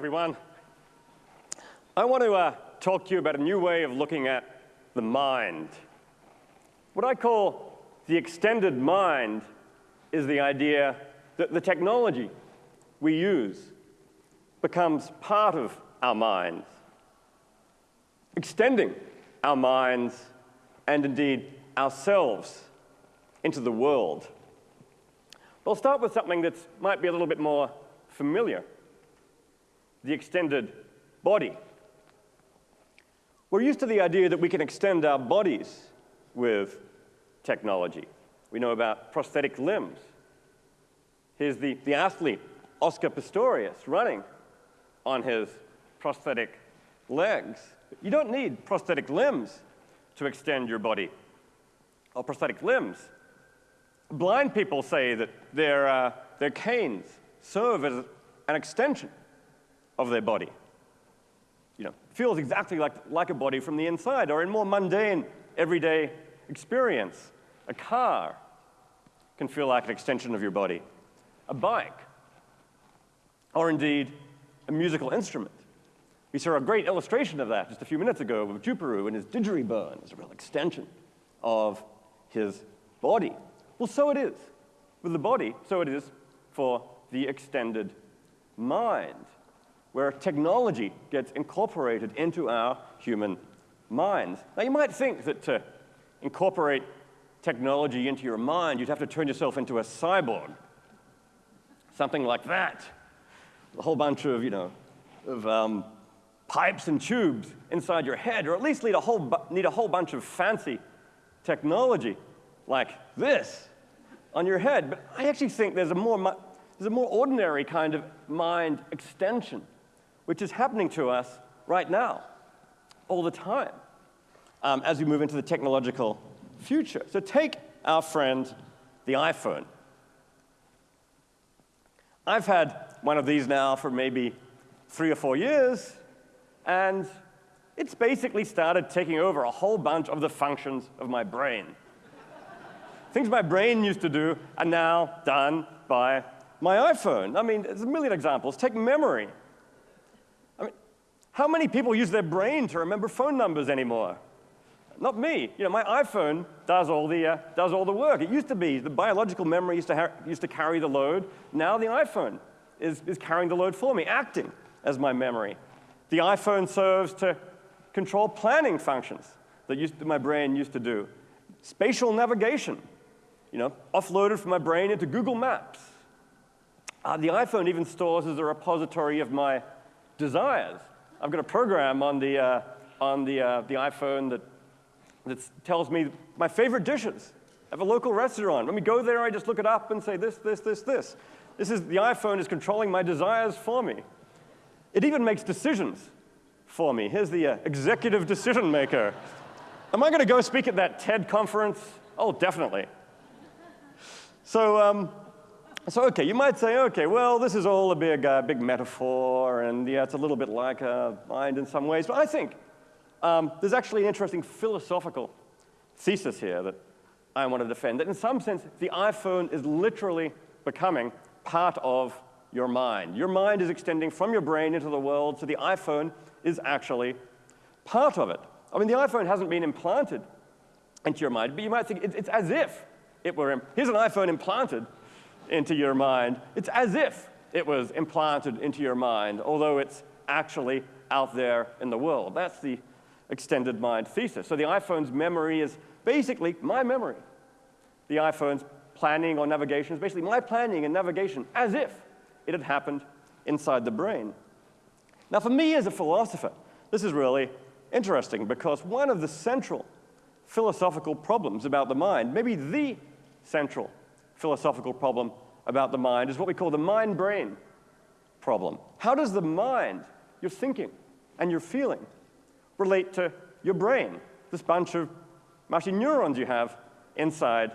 everyone. I want to uh, talk to you about a new way of looking at the mind. What I call the extended mind is the idea that the technology we use becomes part of our minds, extending our minds and indeed ourselves into the world. But I'll start with something that might be a little bit more familiar, the extended body. We're used to the idea that we can extend our bodies with technology. We know about prosthetic limbs. Here's the, the athlete, Oscar Pistorius, running on his prosthetic legs. You don't need prosthetic limbs to extend your body, or prosthetic limbs. Blind people say that their, uh, their canes serve as an extension of their body. You know, feels exactly like, like a body from the inside, or in more mundane, everyday experience. A car can feel like an extension of your body. A bike, or indeed, a musical instrument. We saw a great illustration of that just a few minutes ago with Juparu and his didgeridoo as a real extension of his body. Well, so it is with the body, so it is for the extended mind, where technology gets incorporated into our human minds. Now, you might think that to incorporate technology into your mind, you'd have to turn yourself into a cyborg, something like that. A whole bunch of, you know, of um, pipes and tubes inside your head, or at least need a whole, need a whole bunch of fancy technology like this on your head. But I actually think there's a more, there's a more ordinary kind of mind extension, which is happening to us right now, all the time, um, as we move into the technological future. So take our friend, the iPhone. I've had one of these now for maybe three or four years, and it's basically started taking over a whole bunch of the functions of my brain. Things my brain used to do are now done by my iPhone. I mean, there's a million examples. Take memory. How many people use their brain to remember phone numbers anymore? Not me. You know, my iPhone does all the, uh, does all the work. It used to be the biological memory used to, used to carry the load. Now the iPhone is, is carrying the load for me, acting as my memory. The iPhone serves to control planning functions that, used my brain used to do. Spatial navigation, you know, offloaded from my brain into Google Maps. Uh, the iPhone even stores as a repository of my desires. I've got a program on the, uh, on the, uh, the iPhone that, that tells me my favorite dishes. I have a local restaurant. When we go there, I just look it up and say this, this, this, this. This is, the iPhone is controlling my desires for me. It even makes decisions for me. Here's the uh, executive decision maker. Am I going to go speak at that TED conference? Oh, definitely. So, um, so okay, you might say, okay, well, this is all a big, uh, big metaphor, and yeah, it's a little bit like a mind in some ways. But I think um, there's actually an interesting philosophical thesis here that I want to defend. That in some sense, the iPhone is literally becoming part of your mind. Your mind is extending from your brain into the world, so the iPhone is actually part of it. I mean, the iPhone hasn't been implanted into your mind, but you might think it's, it's as if it were, here's an iPhone implanted into your mind. It's as if it was implanted into your mind, although it's actually out there in the world. That's the extended mind thesis. So the iPhone's memory is basically my memory. The iPhone's planning or navigation is basically my planning and navigation as if it had happened inside the brain. Now, for me as a philosopher, this is really interesting because one of the central philosophical problems about the mind, maybe the central philosophical problem about the mind, is what we call the mind-brain problem. How does the mind, your thinking and your feeling, relate to your brain, this bunch of mushy neurons you have inside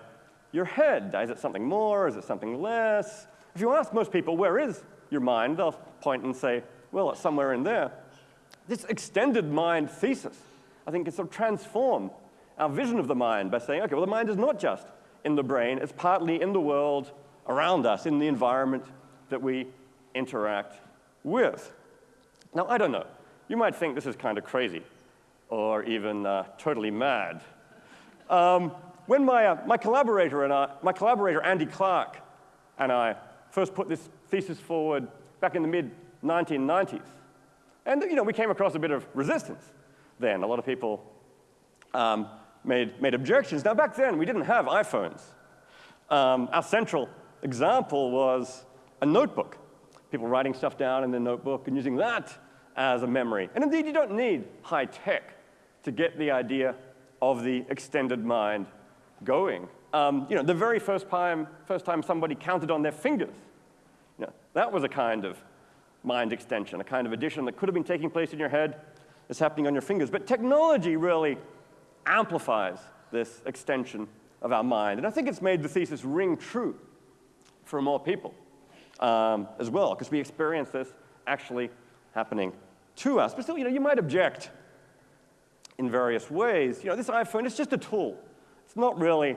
your head? Is it something more? Is it something less? If you ask most people, where is your mind, they'll point and say, well, it's somewhere in there. This extended mind thesis, I think, can sort of transform our vision of the mind by saying, okay, well, the mind is not just in the brain, it's partly in the world around us, in the environment that we interact with. Now, I don't know. You might think this is kind of crazy or even uh, totally mad. Um, when my, uh, my collaborator and I, my collaborator Andy Clark and I first put this thesis forward back in the mid 1990s, and you know, we came across a bit of resistance then. A lot of people um, made, made objections. Now, back then, we didn't have iPhones. Um, our central example was a notebook. People writing stuff down in their notebook and using that as a memory. And indeed, you don't need high tech to get the idea of the extended mind going. Um, you know, the very first time, first time somebody counted on their fingers, you know, that was a kind of mind extension, a kind of addition that could have been taking place in your head is happening on your fingers. But technology really amplifies this extension of our mind. And I think it's made the thesis ring true for more people um, as well, because we experience this actually happening to us. But still, you know, you might object in various ways. You know, this iPhone is just a tool. It's not really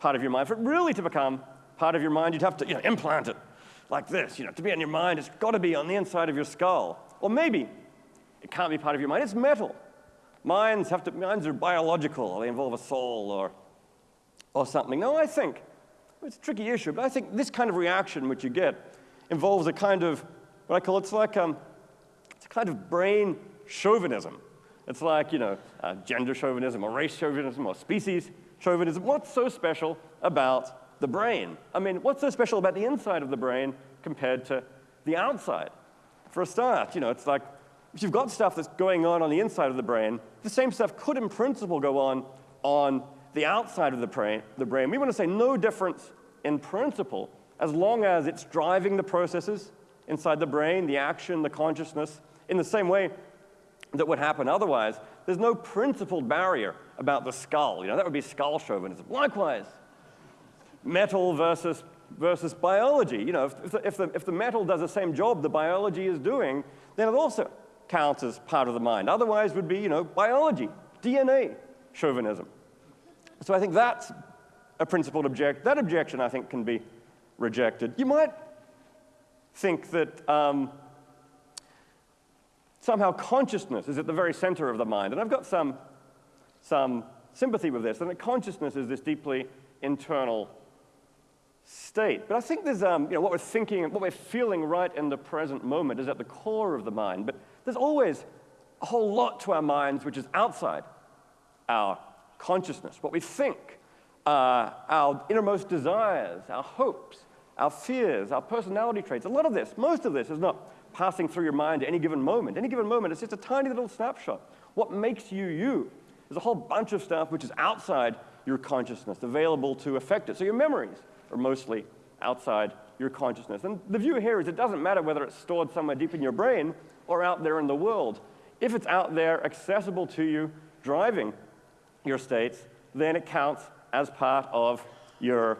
part of your mind. For it really to become part of your mind, you'd have to you know, implant it like this. You know, to be on your mind, it's got to be on the inside of your skull. Or maybe it can't be part of your mind. It's metal. Minds have to, minds are biological. They involve a soul or, or something. No, I think, it's a tricky issue, but I think this kind of reaction which you get involves a kind of, what I call, it's like, um, it's a kind of brain chauvinism. It's like, you know, uh, gender chauvinism or race chauvinism or species chauvinism. What's so special about the brain? I mean, what's so special about the inside of the brain compared to the outside? For a start, you know, it's like if you've got stuff that's going on on the inside of the brain, the same stuff could in principle go on on the outside of the brain. The brain. We want to say no difference in principle as long as it's driving the processes inside the brain, the action, the consciousness, in the same way that would happen otherwise. There's no principled barrier about the skull. You know, that would be skull chauvinism. Likewise, metal versus, versus biology. You know, if, if, the, if, the, if the metal does the same job the biology is doing, then it also counts as part of the mind. Otherwise would be, you know, biology, DNA chauvinism. So I think that's a principled object. That objection, I think, can be rejected. You might think that um, somehow consciousness is at the very center of the mind. And I've got some, some sympathy with this, and that consciousness is this deeply internal state. But I think there's, um, you know, what we're thinking, what we're feeling right in the present moment is at the core of the mind. But there's always a whole lot to our minds which is outside our consciousness, what we think, uh, our innermost desires, our hopes, our fears, our personality traits. A lot of this, most of this, is not passing through your mind at any given moment. Any given moment, it's just a tiny little snapshot. What makes you you? There's a whole bunch of stuff which is outside your consciousness, available to affect it. So your memories are mostly outside your consciousness. And the view here is it doesn't matter whether it's stored somewhere deep in your brain or out there in the world. If it's out there, accessible to you, driving your states, then it counts as part of your,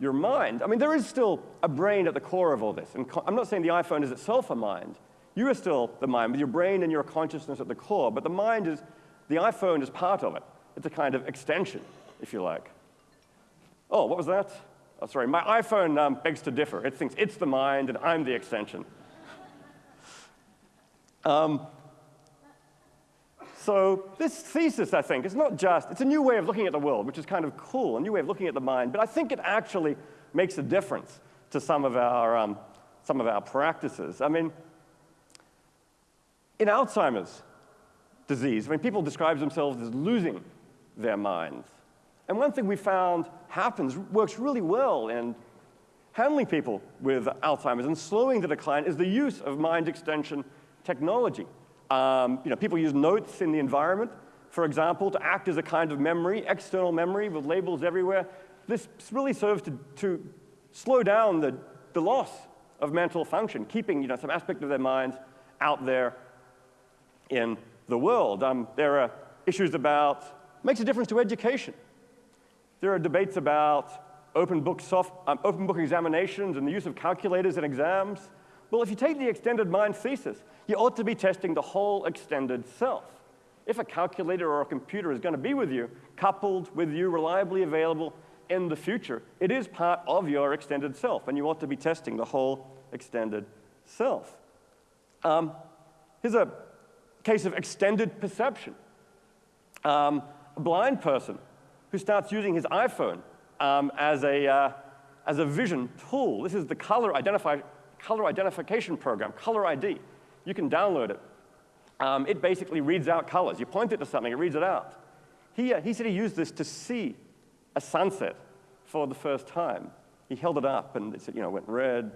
your mind. I mean, there is still a brain at the core of all this. And I'm not saying the iPhone is itself a mind. You are still the mind with your brain and your consciousness at the core, but the mind is, the iPhone is part of it. It's a kind of extension, if you like. Oh, what was that? Oh, sorry, my iPhone um, begs to differ. It thinks it's the mind and I'm the extension. um, so this thesis, I think, is not just, it's a new way of looking at the world, which is kind of cool, a new way of looking at the mind, but I think it actually makes a difference to some of our, um, some of our practices. I mean, in Alzheimer's disease, I mean, people describe themselves as losing their minds. And one thing we found happens, works really well in handling people with Alzheimer's and slowing the decline is the use of mind extension technology. Um, you know, people use notes in the environment, for example, to act as a kind of memory, external memory with labels everywhere. This really serves to, to slow down the, the loss of mental function, keeping you know, some aspect of their minds out there in the world. Um, there are issues about, makes a difference to education. There are debates about open book, soft, um, open book examinations and the use of calculators in exams. Well, if you take the extended mind thesis, you ought to be testing the whole extended self. If a calculator or a computer is going to be with you, coupled with you, reliably available in the future, it is part of your extended self, and you ought to be testing the whole extended self. Um, here's a case of extended perception. Um, a blind person who starts using his iPhone um, as, a, uh, as a vision tool. This is the color, identify, color identification program, Color ID. You can download it. Um, it basically reads out colors. You point it to something, it reads it out. He, uh, he said he used this to see a sunset for the first time. He held it up and it said, you know, went red,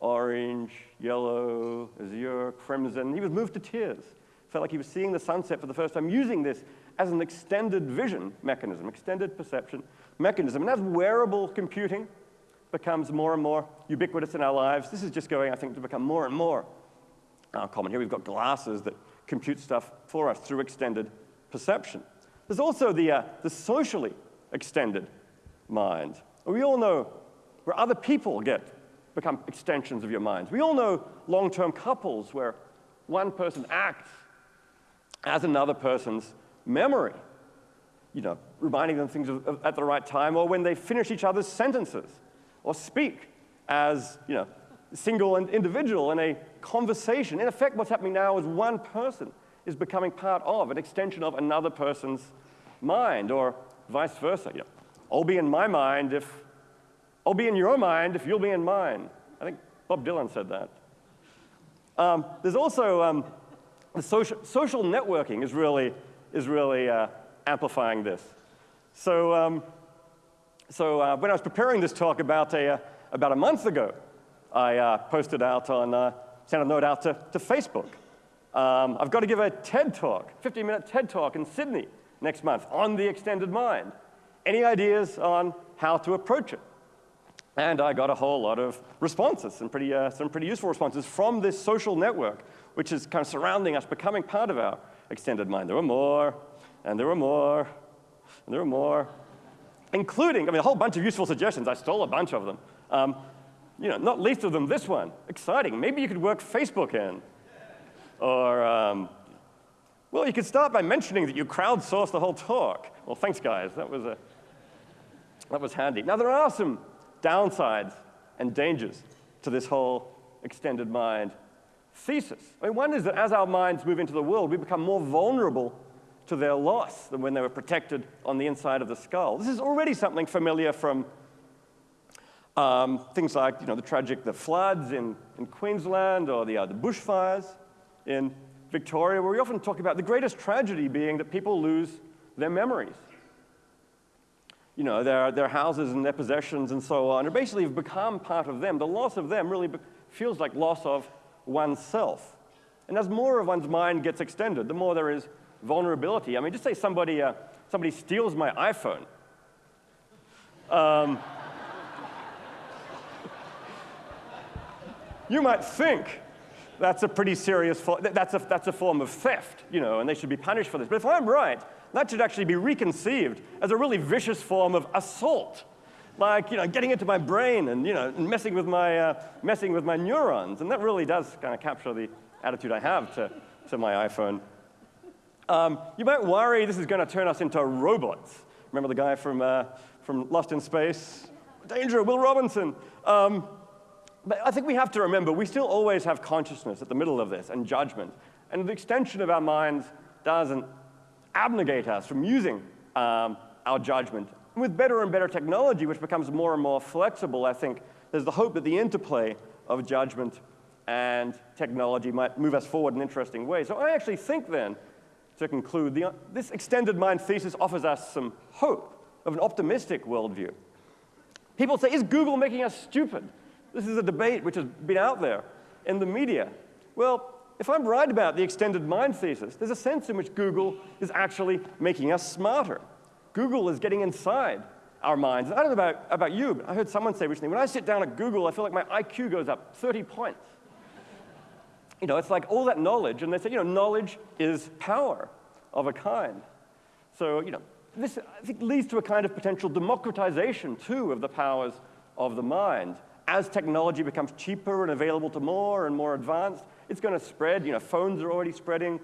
orange, yellow, azure, crimson. He was moved to tears. Felt like he was seeing the sunset for the first time, using this as an extended vision mechanism, extended perception mechanism. And as wearable computing becomes more and more ubiquitous in our lives, this is just going, I think, to become more and more uh, common. Here we've got glasses that compute stuff for us through extended perception. There's also the, uh, the socially extended mind. We all know where other people get become extensions of your minds. We all know long-term couples where one person acts as another person's memory, you know, reminding them things at the right time, or when they finish each other's sentences, or speak as, you know, single and individual in a conversation. In effect, what's happening now is one person is becoming part of, an extension of another person's mind, or vice versa. You know, I'll be in my mind if, I'll be in your mind if you'll be in mine. I think Bob Dylan said that. Um, there's also um, the social, social networking is really, is really uh, amplifying this. So, um, so uh, when I was preparing this talk about a, uh, about a month ago, I uh, posted out on, uh, sent a note out to, to Facebook. Um, I've got to give a TED talk, 15-minute TED talk in Sydney next month on the extended mind. Any ideas on how to approach it? And I got a whole lot of responses, some pretty, uh, some pretty useful responses from this social network, which is kind of surrounding us, becoming part of our extended mind. There were more, and there were more, and there were more, including, I mean, a whole bunch of useful suggestions. I stole a bunch of them. Um, you know, not least of them this one. Exciting. Maybe you could work Facebook in. Or, um, well, you could start by mentioning that you crowdsourced the whole talk. Well, thanks, guys. That was, a, that was handy. Now, there are some downsides and dangers to this whole extended mind thesis. I mean, one is that as our minds move into the world, we become more vulnerable to their loss than when they were protected on the inside of the skull. This is already something familiar from um, things like you know, the tragic the floods in, in Queensland or the, uh, the bushfires in Victoria, where we often talk about the greatest tragedy being that people lose their memories you know, their, their houses and their possessions and so on, or basically have become part of them. The loss of them really feels like loss of oneself. And as more of one's mind gets extended, the more there is vulnerability. I mean, just say somebody, uh, somebody steals my iPhone. Um, you might think that's a pretty serious, that's a, that's a form of theft, you know, and they should be punished for this. But if I'm right, that should actually be reconceived as a really vicious form of assault. Like, you know, getting into my brain and, you know, messing with my, uh, messing with my neurons. And that really does kind of capture the attitude I have to, to my iPhone. Um, you might worry this is going to turn us into robots. Remember the guy from, uh, from Lost in Space? Danger, Will Robinson. Um, but I think we have to remember we still always have consciousness at the middle of this and judgment. And the extension of our minds doesn't abnegate us from using um, our judgment. With better and better technology, which becomes more and more flexible, I think there's the hope that the interplay of judgment and technology might move us forward in interesting ways. So I actually think then, to conclude, the, uh, this extended mind thesis offers us some hope of an optimistic worldview. People say, is Google making us stupid? This is a debate which has been out there in the media. Well, if I'm right about the extended mind thesis, there's a sense in which Google is actually making us smarter. Google is getting inside our minds. I don't know about, about you, but I heard someone say recently, when I sit down at Google, I feel like my IQ goes up 30 points. You know, it's like all that knowledge, and they say, you know, knowledge is power of a kind. So, you know, this, I think, leads to a kind of potential democratization, too, of the powers of the mind. As technology becomes cheaper and available to more and more advanced, it's going to spread. You know, phones are already spreading.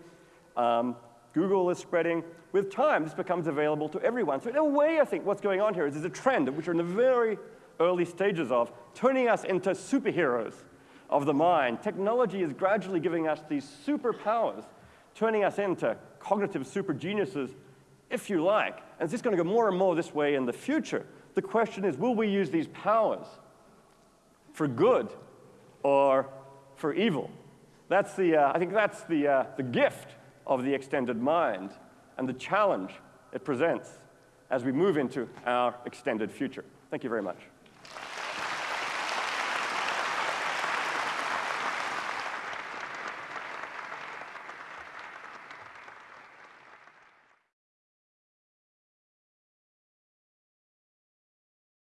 Um, Google is spreading. With time, this becomes available to everyone. So in a way, I think what's going on here is there's a trend, which we're in the very early stages of, turning us into superheroes of the mind. Technology is gradually giving us these superpowers, turning us into cognitive super geniuses, if you like. And it's just going to go more and more this way in the future. The question is, will we use these powers for good or for evil? That's the, uh, I think that's the, uh, the gift of the extended mind and the challenge it presents as we move into our extended future. Thank you very much.